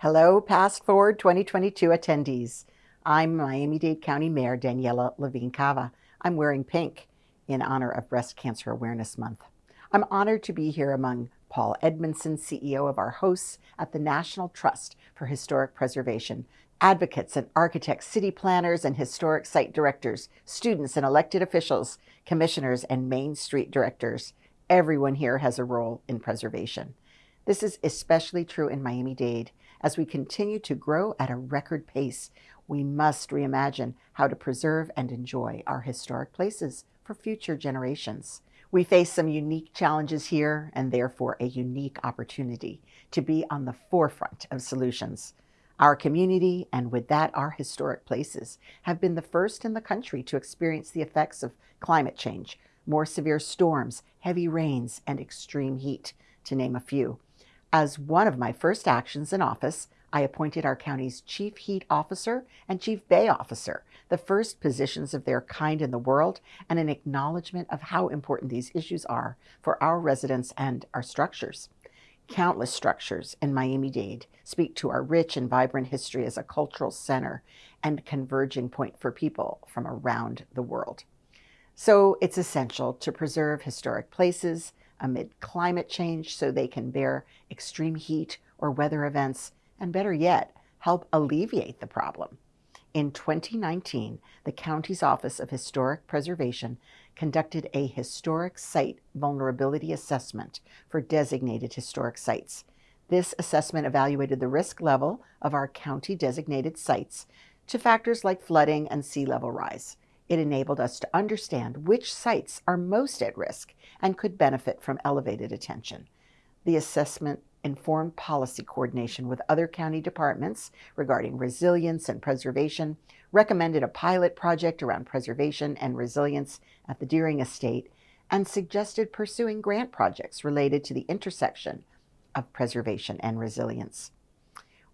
Hello, Past Forward 2022 attendees. I'm Miami-Dade County Mayor Daniella Levine Cava. I'm wearing pink in honor of Breast Cancer Awareness Month. I'm honored to be here among Paul Edmondson, CEO of our hosts at the National Trust for Historic Preservation, advocates and architects, city planners and historic site directors, students and elected officials, commissioners and Main Street directors. Everyone here has a role in preservation. This is especially true in Miami-Dade. As we continue to grow at a record pace, we must reimagine how to preserve and enjoy our historic places for future generations. We face some unique challenges here and therefore a unique opportunity to be on the forefront of solutions. Our community, and with that our historic places, have been the first in the country to experience the effects of climate change, more severe storms, heavy rains, and extreme heat, to name a few. As one of my first actions in office, I appointed our county's Chief Heat Officer and Chief Bay Officer, the first positions of their kind in the world, and an acknowledgement of how important these issues are for our residents and our structures. Countless structures in Miami-Dade speak to our rich and vibrant history as a cultural center and converging point for people from around the world. So it's essential to preserve historic places, amid climate change so they can bear extreme heat or weather events, and better yet, help alleviate the problem. In 2019, the county's Office of Historic Preservation conducted a historic site vulnerability assessment for designated historic sites. This assessment evaluated the risk level of our county designated sites to factors like flooding and sea level rise. It enabled us to understand which sites are most at risk and could benefit from elevated attention. The assessment informed policy coordination with other county departments regarding resilience and preservation, recommended a pilot project around preservation and resilience at the Deering Estate, and suggested pursuing grant projects related to the intersection of preservation and resilience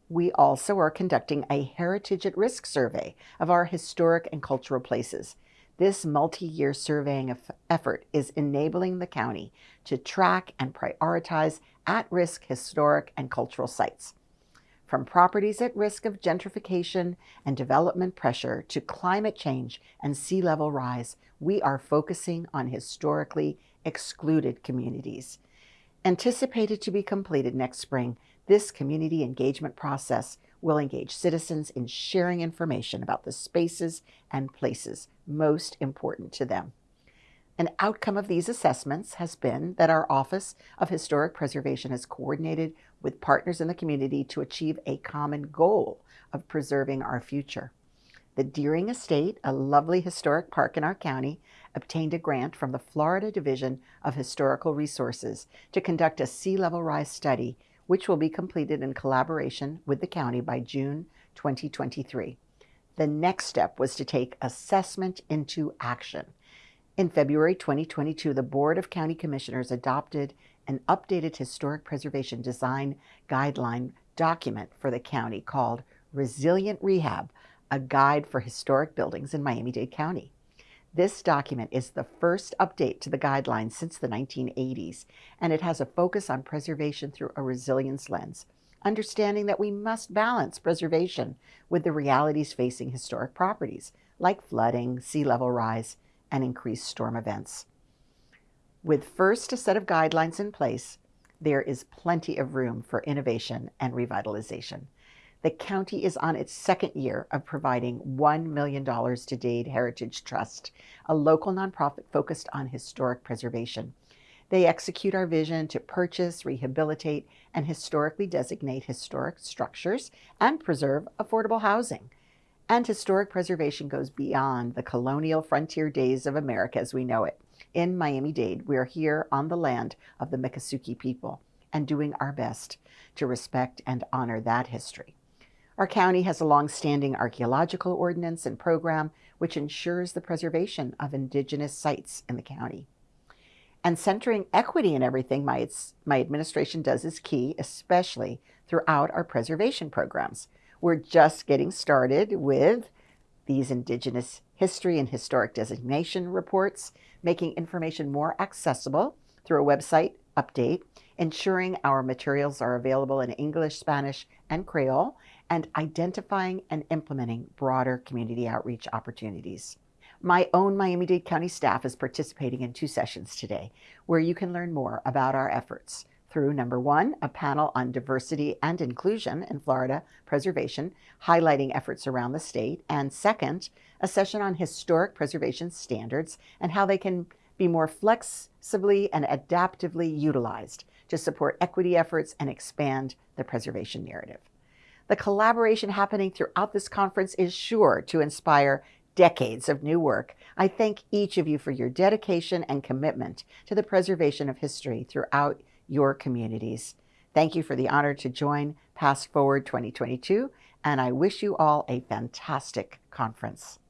we also are conducting a Heritage at Risk survey of our historic and cultural places. This multi-year surveying effort is enabling the county to track and prioritize at-risk historic and cultural sites. From properties at risk of gentrification and development pressure to climate change and sea level rise, we are focusing on historically excluded communities. Anticipated to be completed next spring, this community engagement process will engage citizens in sharing information about the spaces and places most important to them. An outcome of these assessments has been that our Office of Historic Preservation has coordinated with partners in the community to achieve a common goal of preserving our future. The Deering Estate, a lovely historic park in our county, obtained a grant from the Florida Division of Historical Resources to conduct a sea level rise study which will be completed in collaboration with the county by June 2023. The next step was to take assessment into action. In February 2022, the Board of County Commissioners adopted an updated historic preservation design guideline document for the county called Resilient Rehab, a guide for historic buildings in Miami-Dade County. This document is the first update to the guidelines since the 1980s, and it has a focus on preservation through a resilience lens, understanding that we must balance preservation with the realities facing historic properties, like flooding, sea level rise, and increased storm events. With first a set of guidelines in place, there is plenty of room for innovation and revitalization. The county is on its second year of providing $1 million to Dade Heritage Trust, a local nonprofit focused on historic preservation. They execute our vision to purchase, rehabilitate, and historically designate historic structures and preserve affordable housing. And historic preservation goes beyond the colonial frontier days of America as we know it. In Miami-Dade, we're here on the land of the Miccosukee people and doing our best to respect and honor that history. Our county has a long-standing archaeological ordinance and program which ensures the preservation of indigenous sites in the county. And centering equity in everything my, my administration does is key, especially throughout our preservation programs. We're just getting started with these Indigenous history and historic designation reports, making information more accessible through a website update ensuring our materials are available in English, Spanish, and Creole, and identifying and implementing broader community outreach opportunities. My own Miami-Dade County staff is participating in two sessions today where you can learn more about our efforts through number one, a panel on diversity and inclusion in Florida preservation, highlighting efforts around the state, and second, a session on historic preservation standards and how they can be more flexibly and adaptively utilized to support equity efforts and expand the preservation narrative. The collaboration happening throughout this conference is sure to inspire decades of new work. I thank each of you for your dedication and commitment to the preservation of history throughout your communities. Thank you for the honor to join Past Forward 2022, and I wish you all a fantastic conference.